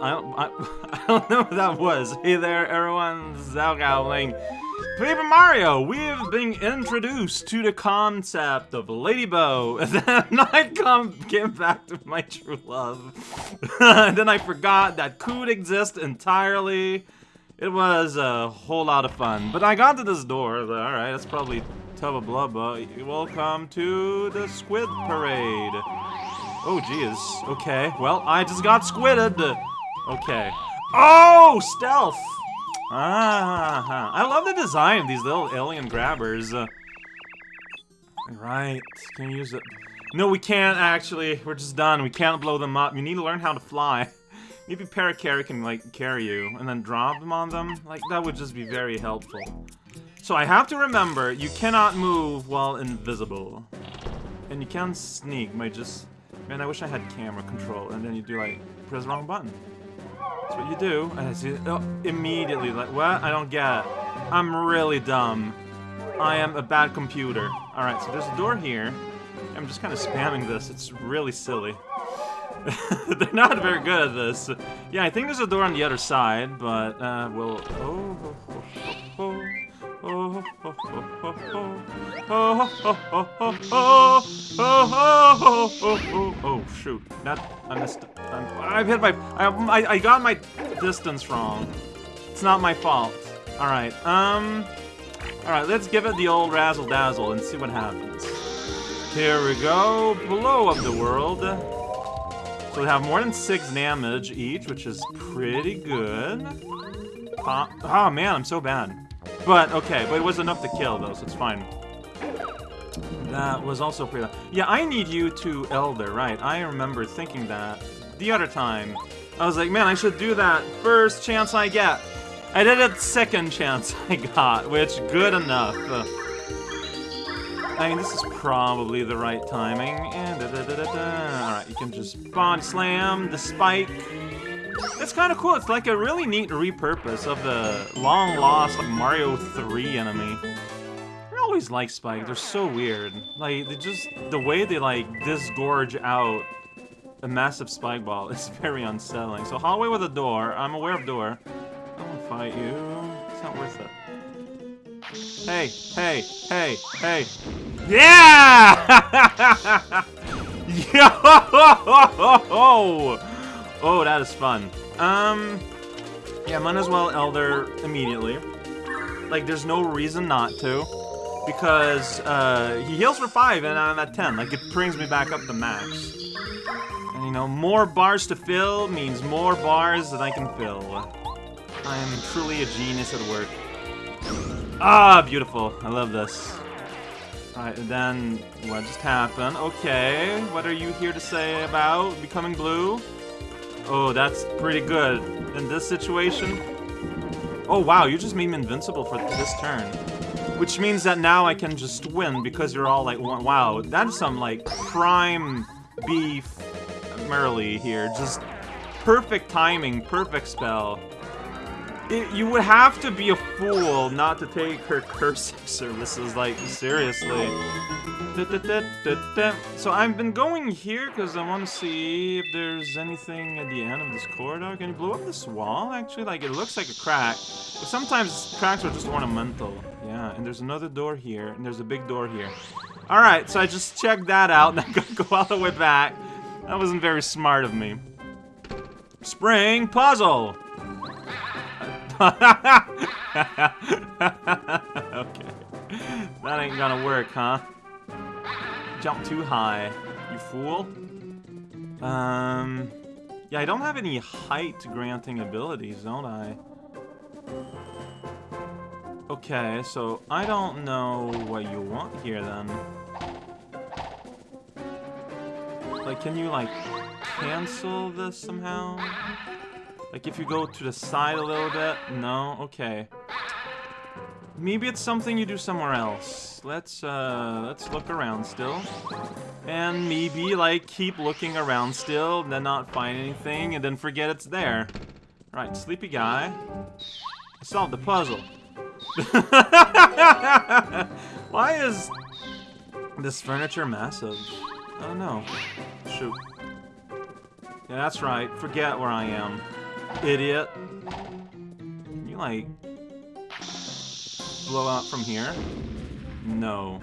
I don't, I, I don't know what that was. Hey there, everyone. Zalgowling. Paper Mario, we've been introduced to the concept of Ladybug, and then I come came back to my true love. and then I forgot that could exist entirely. It was a whole lot of fun. But I got to this door. Alright, that's probably Tubba Blubba. Welcome to the Squid Parade. Oh, geez. Okay. Well, I just got squidded. Okay. Oh, stealth! Ah, I love the design of these little alien grabbers. Uh, right. Can you use it? No, we can't, actually. We're just done. We can't blow them up. You need to learn how to fly. Maybe Parakarry can, like, carry you and then drop them on them. Like, that would just be very helpful. So I have to remember, you cannot move while invisible. And you can sneak by just Man, I wish I had camera control. And then you do like, press the wrong button. That's what you do. And I see, oh, immediately, like, what? I don't get. I'm really dumb. I am a bad computer. Alright, so there's a door here. I'm just kind of spamming this. It's really silly. They're not very good at this. Yeah, I think there's a door on the other side, but, uh, we'll... Oh, oh, oh, oh, shoot. That, I missed. I've hit my, I, I, I got my distance wrong. It's not my fault. Alright, um, alright, let's give it the old razzle-dazzle and see what happens. Here we go, blow up the world. So we have more than six damage each, which is pretty good. Uh, oh man, I'm so bad. But, okay, but it was enough to kill, though, so it's fine. That was also pretty... Yeah, I need you to Elder, right. I remember thinking that the other time. I was like, man, I should do that first chance I get. I did it second chance I got, which, good enough. I mean, this is probably the right timing. -da Alright, you can just bond slam the spike. It's kind of cool. It's like a really neat repurpose of the long-lost Mario 3 enemy. I always like Spike. They're so weird. Like, they just... The way they, like, disgorge out a massive spike ball is very unsettling. So hallway with a door. I'm aware of door. I won't fight you. It's not worth it. Hey, hey, hey, hey. Yeah! Yo! Oh, that is fun. Um, yeah, might as well Elder immediately. Like, there's no reason not to. Because, uh, he heals for 5 and I'm at 10. Like, it brings me back up to max. And, you know, more bars to fill means more bars that I can fill. I am truly a genius at work. Ah, beautiful. I love this. Alright, then, what just happened? Okay, what are you here to say about becoming blue? Oh, that's pretty good. In this situation... Oh, wow, you just made me invincible for this turn. Which means that now I can just win because you're all like, wow, that's some, like, prime beef Merlee here. Just perfect timing, perfect spell. It, you would have to be a fool not to take her cursing services, like, seriously. So I've been going here because I want to see if there's anything at the end of this corridor. Can you blow up this wall, actually? Like, it looks like a crack. But sometimes cracks are just ornamental. Yeah, and there's another door here, and there's a big door here. Alright, so I just checked that out, and I gotta go all the way back. That wasn't very smart of me. Spring puzzle! okay. That ain't gonna work, huh? Jump too high, you fool. Um... Yeah, I don't have any height-granting abilities, don't I? Okay, so I don't know what you want here, then. Like, can you, like, cancel this somehow? Like, if you go to the side a little bit? No? Okay. Maybe it's something you do somewhere else. Let's, uh, let's look around still. And maybe, like, keep looking around still, then not find anything, and then forget it's there. Right, sleepy guy. Solve the puzzle. Why is this furniture massive? I don't know. Shoot. Yeah, that's right. Forget where I am. Idiot. You, like, blow out from here? No.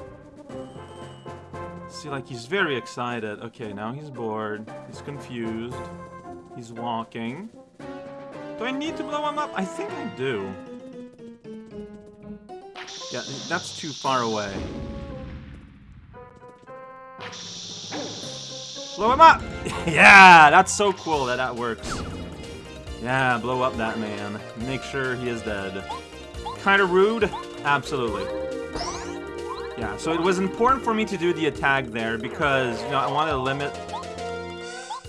See, like, he's very excited. Okay, now he's bored. He's confused. He's walking. Do I need to blow him up? I think I do. Yeah, that's too far away. Blow him up! yeah, that's so cool that that works. Yeah, blow up that man. Make sure he is dead. Kinda rude? Absolutely. Yeah, so it was important for me to do the attack there because, you know, I wanted to limit...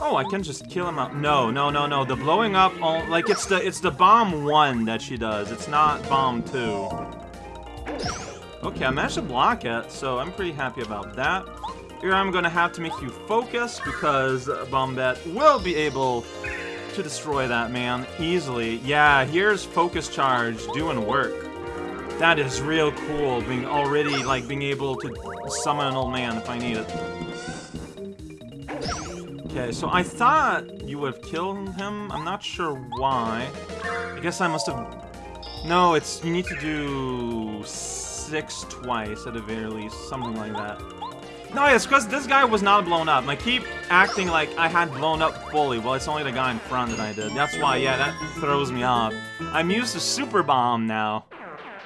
Oh, I can just kill him up. No, no, no, no. The blowing up, all, like, it's the it's the bomb 1 that she does. It's not bomb 2. Okay, I managed to block it, so I'm pretty happy about that. Here I'm gonna have to make you focus because Bombette will be able to destroy that man easily. Yeah, here's focus charge doing work. That is real cool, being already, like, being able to summon an old man if I need it. Okay, so I thought you would have killed him. I'm not sure why. I guess I must have... No, it's... You need to do... Six twice, at the very least. Something like that. No, it's because this guy was not blown up. I keep acting like I had blown up fully. Well, it's only the guy in front that I did. That's why, yeah, that throws me off. I'm used to super bomb now.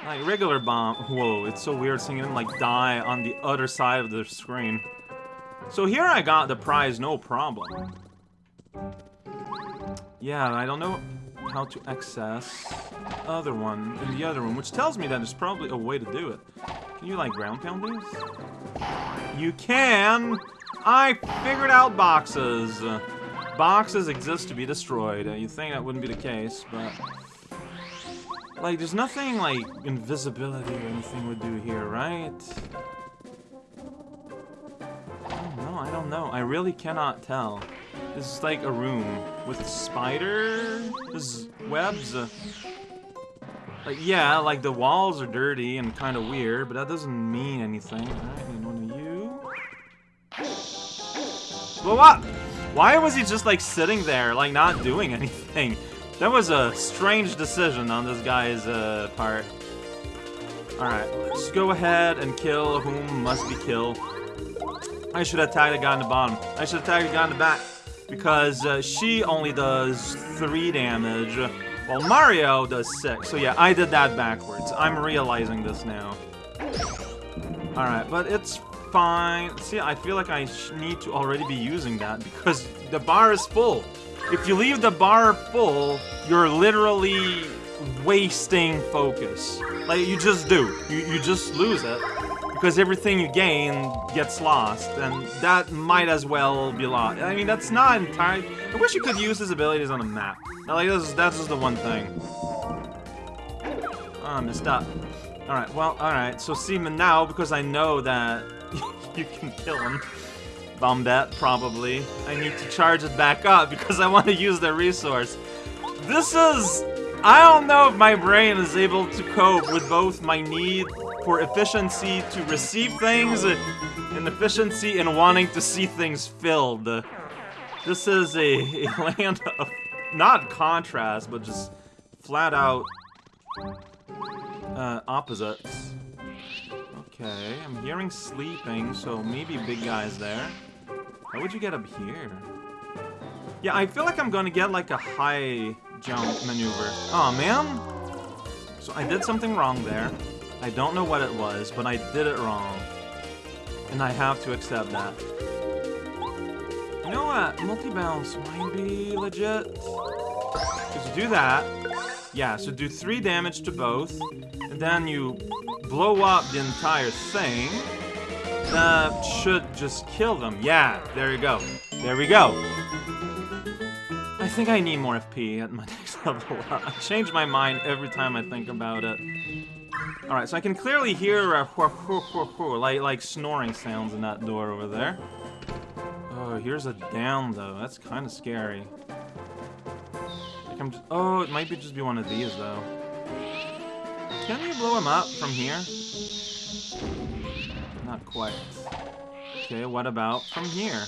Like, regular bomb. Whoa, it's so weird seeing him, like, die on the other side of the screen. So here I got the prize, no problem. Yeah, I don't know how to access other one in the other room, which tells me that there's probably a way to do it. Can you, like, ground pound these? You can! I figured out boxes. Boxes exist to be destroyed. You'd think that wouldn't be the case, but... Like, there's nothing, like, invisibility or anything would do here, right? No, I don't know. I really cannot tell. This is like a room with spiders, webs. Uh, like, yeah, like the walls are dirty and kind of weird, but that doesn't mean anything. Alright, need one of you. Blow up! Why was he just like sitting there, like not doing anything? That was a strange decision on this guy's uh, part. Alright, let's go ahead and kill whom must be killed. I should attack the guy in the bottom. I should attack the guy in the back. Because uh, she only does 3 damage, while Mario does 6. So yeah, I did that backwards. I'm realizing this now. Alright, but it's fine. See, I feel like I need to already be using that because the bar is full. If you leave the bar full, you're literally wasting focus. Like, you just do. You, you just lose it because everything you gain gets lost, and that might as well be lost. I mean, that's not entirely... I wish you could use his abilities on a map. Like, that's, that's just the one thing. Oh, I messed up. Alright, well, alright. So, see Seaman, now, because I know that you can kill him, Bombette, probably, I need to charge it back up because I want to use the resource. This is... I don't know if my brain is able to cope with both my need for efficiency to receive things and efficiency in wanting to see things filled. This is a, a land of, not contrast, but just flat out uh, opposites. Okay, I'm hearing sleeping, so maybe big guy's there. How would you get up here? Yeah, I feel like I'm gonna get like a high jump maneuver. Oh man! So I did something wrong there. I don't know what it was, but I did it wrong. And I have to accept that. You know what? Multi-bounce might be legit. Because you do that. Yeah, so do 3 damage to both. And then you blow up the entire thing. That should just kill them. Yeah, there you go. There we go. I think I need more FP at my next level. I change my mind every time I think about it. Alright, so I can clearly hear uh, like, like snoring sounds in that door over there. Oh, here's a down, though. That's kind of scary. Like I'm just, oh, it might be just be one of these, though. Can you blow him up from here? Quite. Okay, what about from here?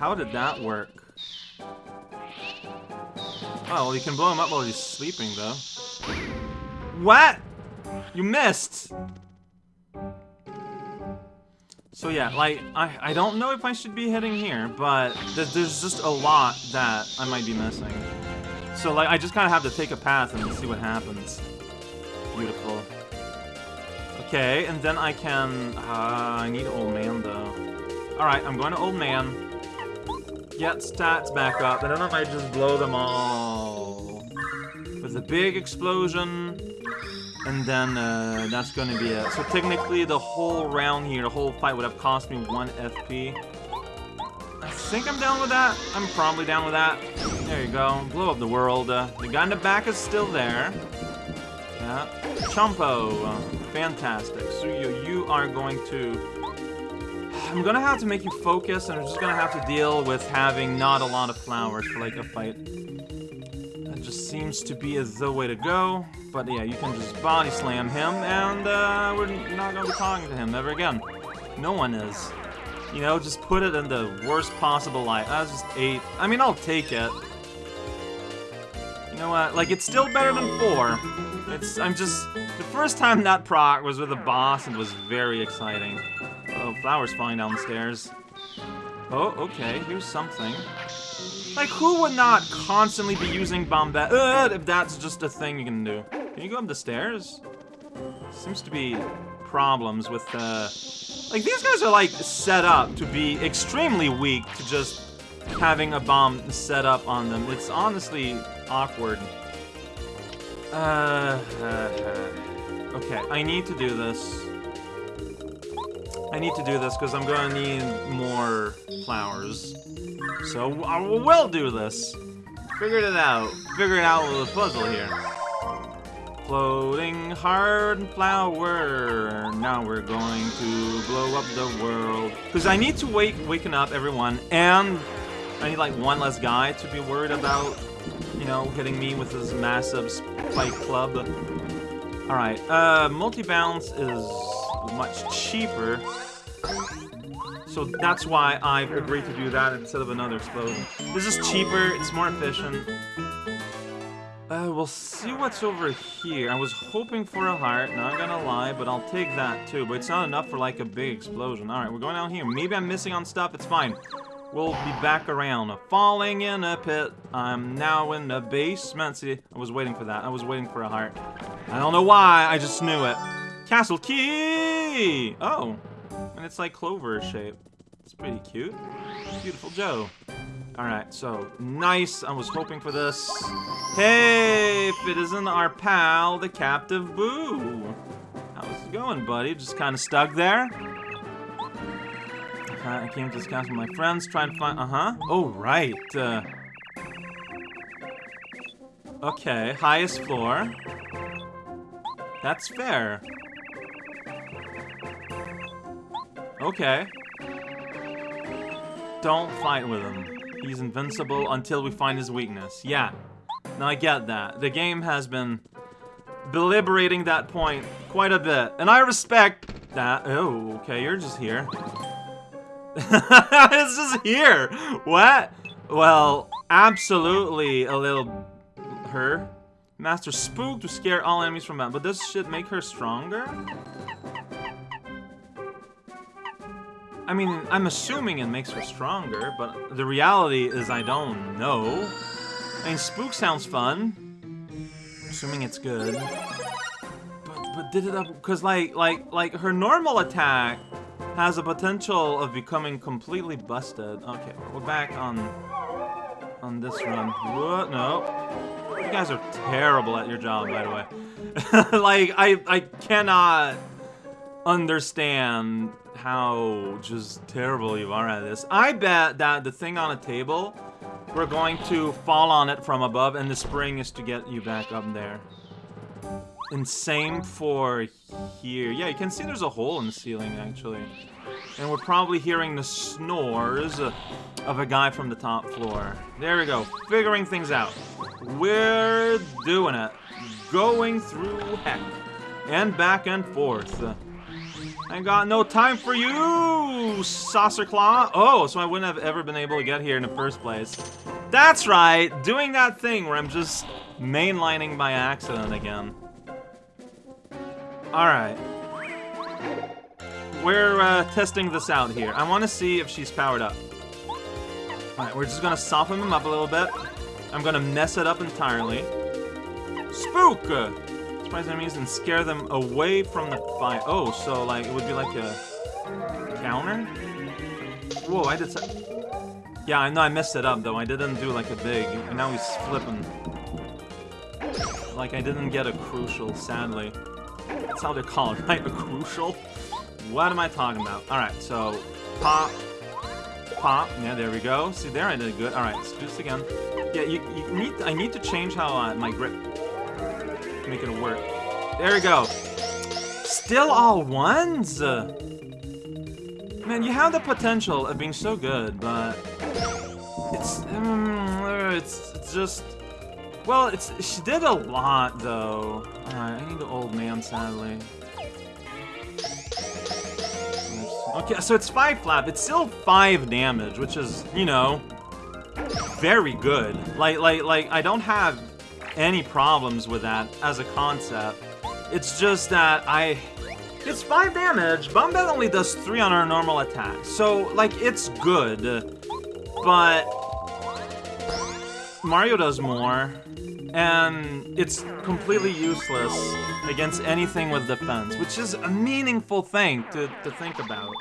How did that work? Oh, well, you can blow him up while he's sleeping, though. What? You missed! So yeah, like, I, I don't know if I should be heading here, but th there's just a lot that I might be missing. So like, I just kind of have to take a path and see what happens. Beautiful. Okay, and then I can... Uh, I need Old Man, though. Alright, I'm going to Old Man. Get stats back up, I don't know if I just blow them all. With a big explosion, and then uh, that's gonna be it. So technically, the whole round here, the whole fight would have cost me one FP. I think I'm down with that. I'm probably down with that. There you go. Blow up the world. Uh, the guy in the back is still there. Yeah. Chompo. Uh, fantastic. So you, you are going to... I'm gonna have to make you focus, and I'm just gonna have to deal with having not a lot of flowers for, like, a fight. That just seems to be the way to go. But yeah, you can just body slam him, and uh, we're not gonna be talking to him ever again. No one is. You know, just put it in the worst possible light. That's just eight. I mean, I'll take it. You know what? Like, it's still better than four. It's, I'm just, the first time that proc was with a boss and was very exciting. Oh, flowers falling down the stairs. Oh, okay, here's something. Like, who would not constantly be using Bombette uh, if that's just a thing you can do? Can you go up the stairs? Seems to be problems with, uh... Like, these guys are, like, set up to be extremely weak to just having a bomb set up on them. It's honestly awkward. Uh, uh, uh, okay, I need to do this. I need to do this because I'm to need more flowers. So I will do this. Figured it out. Figured out with the puzzle here. Floating hard flower. Now we're going to blow up the world. Because I need to wake waken up everyone, and I need like one less guy to be worried about, you know, hitting me with his massive spike club. Alright, uh, multi-bounce is much cheaper. So that's why I've agreed to do that instead of another explosion. This is cheaper, it's more efficient. Uh, we'll see what's over here. I was hoping for a heart, not gonna lie, but I'll take that too. But it's not enough for like a big explosion. Alright, we're going down here. Maybe I'm missing on stuff, it's fine. We'll be back around. Falling in a pit. I'm now in the basement. See, I was waiting for that. I was waiting for a heart. I don't know why, I just knew it. Castle key! Oh, and it's like clover shape. It's pretty cute. Beautiful Joe. Alright, so, nice. I was hoping for this. Hey, if it isn't our pal, the Captive Boo. How's it going, buddy? Just kind of stuck there? I came to this castle with my friends, trying to find... Uh-huh. Oh, right. Uh, okay, highest floor. That's fair. Okay. Don't fight with him. He's invincible until we find his weakness. Yeah. Now I get that. The game has been deliberating that point quite a bit. And I respect that. Oh, okay, you're just here. it's just here. What? Well, absolutely a little her. Master Spook to scare all enemies from that. But this should make her stronger? I mean, I'm assuming it makes her stronger, but the reality is I don't know. I mean, Spook sounds fun. Assuming it's good. But, but did it up... Because, like, like, like, her normal attack has a potential of becoming completely busted. Okay, we're back on on this run. What? No. You guys are terrible at your job, by the way. like, I, I cannot understand how just terrible you are at this. I bet that the thing on a table, we're going to fall on it from above, and the spring is to get you back up there. And same for here. Yeah, you can see there's a hole in the ceiling, actually. And we're probably hearing the snores of a guy from the top floor. There we go, figuring things out. We're doing it. Going through heck. And back and forth. I got no time for you, Saucer Claw. Oh, so I wouldn't have ever been able to get here in the first place. That's right, doing that thing where I'm just mainlining by accident again. Alright. We're uh, testing this out here. I want to see if she's powered up. Alright, we're just gonna soften them up a little bit. I'm gonna mess it up entirely. Spook! Surprise enemies and scare them away from the fight. Oh, so like it would be like a counter? Whoa, I did Yeah, I know I messed it up though. I didn't do like a big, and now he's flipping. Like I didn't get a crucial, sadly. That's how they call it, right? A crucial? What am I talking about? Alright, so pop, pop. Yeah, there we go. See, there I did good. Alright, let's do this again. Yeah, you, you need. I need to change how uh, my grip make it work. There we go. Still all ones? Man, you have the potential of being so good, but it's um, it's, it's just well, it's she did a lot though. Alright, I need the old man sadly. Okay, so it's 5 flap. It's still 5 damage, which is, you know, very good. Like, like, like, I don't have any problems with that as a concept. It's just that I... It's 5 damage. Bombette only does 3 on our normal attack. So, like, it's good. But... Mario does more. And it's completely useless against anything with defense, which is a meaningful thing to, to think about.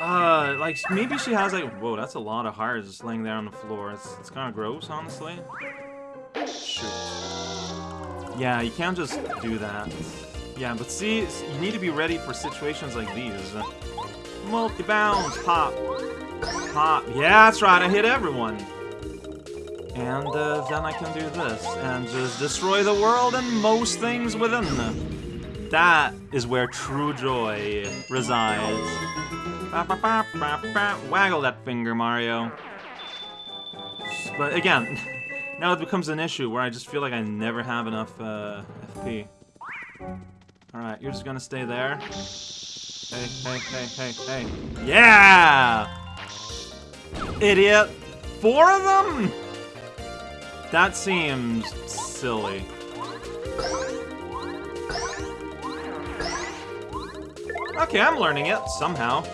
Uh, like, maybe she has, like, whoa, that's a lot of hearts just laying there on the floor. It's, it's kind of gross, honestly. Shoot. Yeah, you can't just do that. Yeah, but see, you need to be ready for situations like these. Multi-bounce, pop, pop. Yeah, that's right, I hit everyone. And uh, then I can do this, and just destroy the world and most things within. That is where true joy resides. Waggle that finger, Mario. But again, now it becomes an issue where I just feel like I never have enough uh, FP. Alright, you're just gonna stay there. Hey, hey, hey, hey, hey. Yeah! Idiot! Four of them?! That seems silly. Okay, I'm learning it, somehow.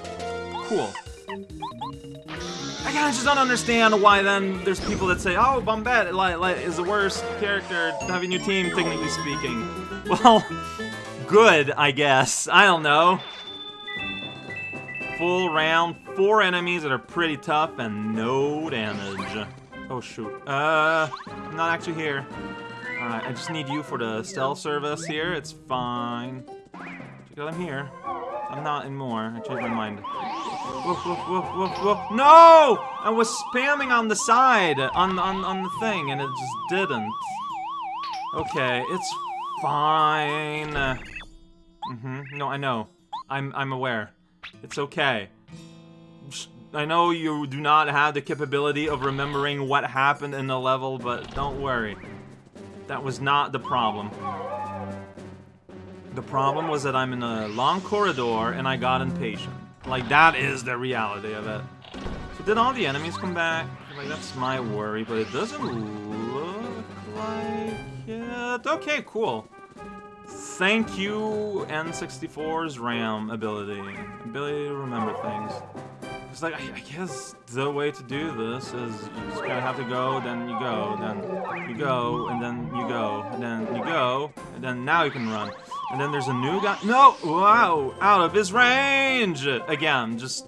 Cool. I kinda just don't understand why then there's people that say, oh, Bombette like, like, is the worst character having your team, technically speaking. Well, good, I guess. I don't know. Full round, four enemies that are pretty tough and no damage. Oh, shoot. Uh, I'm not actually here. Alright, I just need you for the stealth service here. It's fine. Because I'm here. I'm not in more. I changed my mind. Woof, woof, woof, woof, woof. No! I was spamming on the side, on, on, on the thing, and it just didn't. Okay, it's fine. Mm-hmm. No, I know. I'm, I'm aware. It's okay. I know you do not have the capability of remembering what happened in the level, but don't worry. That was not the problem. The problem was that I'm in a long corridor and I got impatient. Like, that is the reality of it. So did all the enemies come back? Like, that's my worry, but it doesn't look like it. Okay, cool. Thank you, N64's RAM ability. Ability to remember things. It's like, I, I, guess the way to do this is you just gotta have to go, then you go, then you go, and then you go, and then you go, and then now you can run. And then there's a new guy. No! Wow! Out of his range! Again, just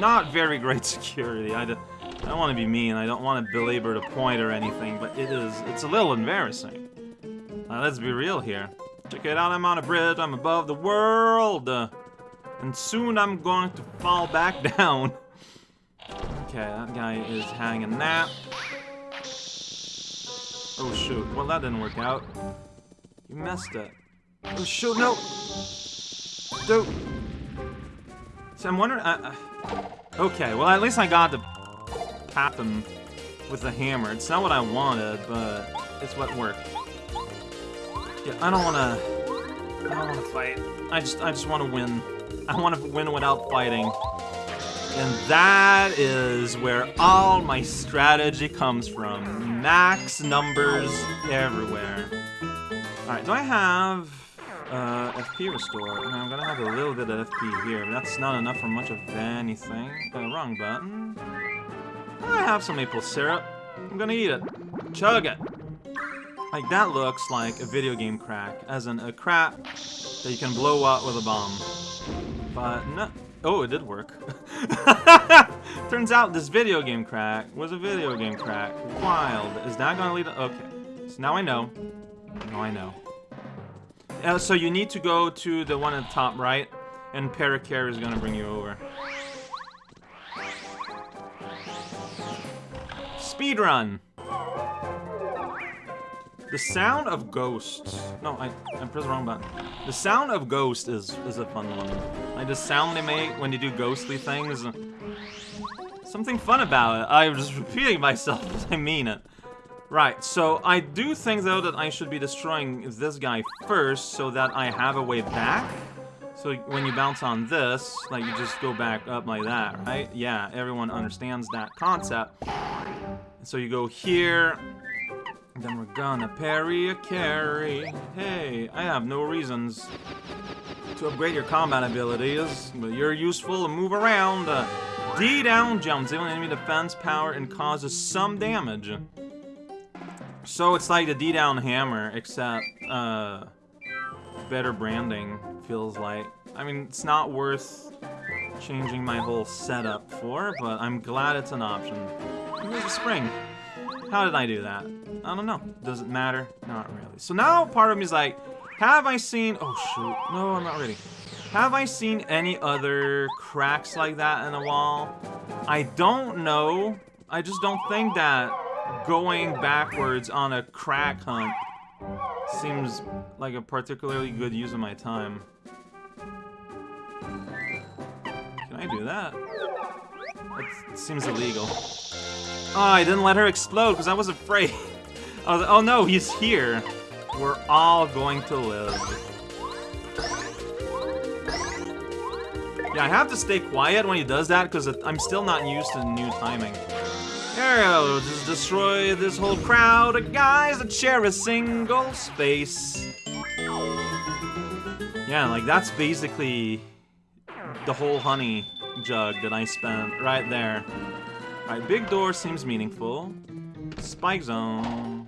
not very great security. I, I don't want to be mean. I don't want to belabor the point or anything, but it is, it's a little embarrassing. Uh, let's be real here. Check it out, I'm on a bridge, I'm above the world! And soon I'm going to fall back down. Okay, that guy is hanging nap. Oh shoot, well that didn't work out. You messed it. Oh shoot, no! Dude! So I'm wondering... Okay, well at least I got to tap him with the hammer. It's not what I wanted, but it's what worked. Yeah, I don't want to I don't want to fight. I just, I just want to win. I want to win without fighting. And that is where all my strategy comes from. Max numbers everywhere. Alright, do I have uh, FP restore? I'm gonna have a little bit of FP here. That's not enough for much of anything. Uh, wrong button. I have some maple syrup. I'm gonna eat it. Chug it. Like, that looks like a video game crack, as in a crack that you can blow up with a bomb. But no. Oh, it did work. Turns out this video game crack was a video game crack. Wild. Is that gonna lead to... Okay. So now I know. Now I know. Uh, so you need to go to the one at the top right, and Parakarry is gonna bring you over. Speed run. The sound of ghosts. No, I, I pressed the wrong button. The sound of ghosts is is a fun one. Like the sound they make when you do ghostly things. Something fun about it. I'm just repeating myself, but I mean it. Right, so I do think though that I should be destroying this guy first so that I have a way back. So when you bounce on this, like you just go back up like that, right? Yeah, everyone understands that concept. So you go here, then we're gonna parry a carry. Hey, I have no reasons to upgrade your combat abilities, but you're useful to move around. Uh, D down jumps, even enemy defense power and causes some damage. So it's like the D down hammer, except uh, better branding feels like. I mean, it's not worth changing my whole setup for, but I'm glad it's an option. Here's a spring. How did I do that? I don't know. Does it matter? Not really. So now part of me is like, have I seen... Oh, shoot. No, I'm not ready. Have I seen any other cracks like that in a wall? I don't know. I just don't think that going backwards on a crack hunt seems like a particularly good use of my time. Can I do that? That seems illegal. Oh, I didn't let her explode because I was afraid. I was oh no, he's here. We're all going to live. Yeah, I have to stay quiet when he does that because I'm still not used to the new timing. Go, just destroy this whole crowd of guys that share a single space. Yeah, like that's basically the whole honey jug that I spent right there. Alright, big door seems meaningful. Spike zone.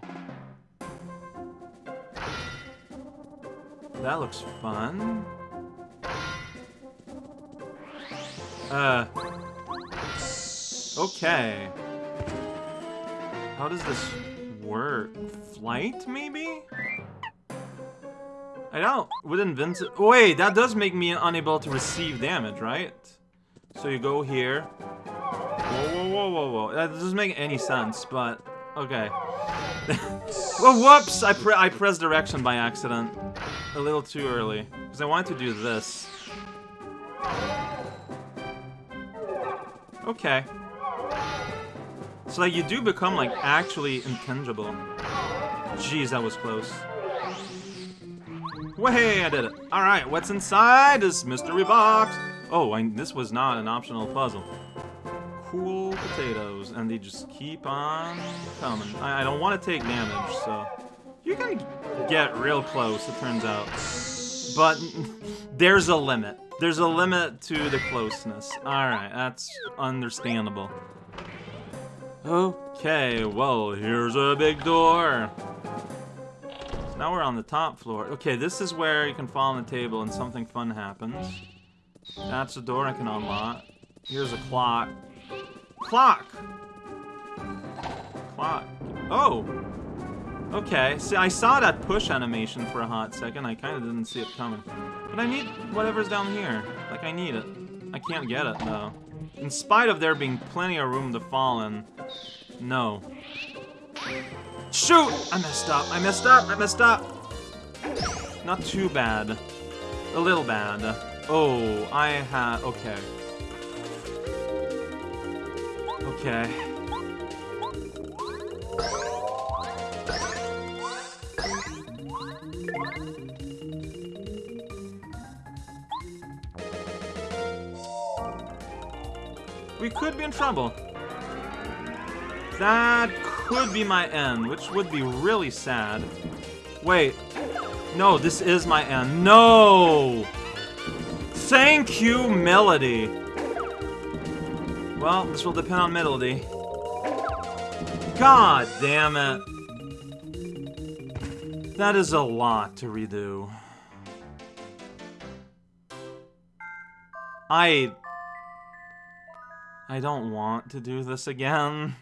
That looks fun. Uh. Okay. How does this work? Flight, maybe? I don't. With invincible. Wait, that does make me unable to receive damage, right? So you go here. Whoa, whoa. That doesn't make any sense, but okay. well, whoops! I, pre I pressed direction by accident. A little too early. Because I wanted to do this. Okay. So like you do become like actually intangible. Jeez, that was close. Way, I did it. Alright, what's inside this mystery box? Oh, I, this was not an optional puzzle cool potatoes, and they just keep on coming. I, I don't want to take damage, so... You can get real close, it turns out. But there's a limit. There's a limit to the closeness. Alright, that's understandable. Okay, well, here's a big door. So now we're on the top floor. Okay, this is where you can fall on the table and something fun happens. That's the door I can unlock. Here's a clock. Clock! Clock. Oh! Okay, see, I saw that push animation for a hot second. I kind of didn't see it coming. But I need whatever's down here. Like, I need it. I can't get it, though. In spite of there being plenty of room to fall in. No. Shoot! I messed up. I messed up. I messed up. Not too bad. A little bad. Oh, I had... Okay. Okay. We could be in trouble. That could be my end, which would be really sad. Wait. No, this is my end. No! Thank you, Melody. Well, this will depend on Melody. God damn it. That is a lot to redo. I... I don't want to do this again.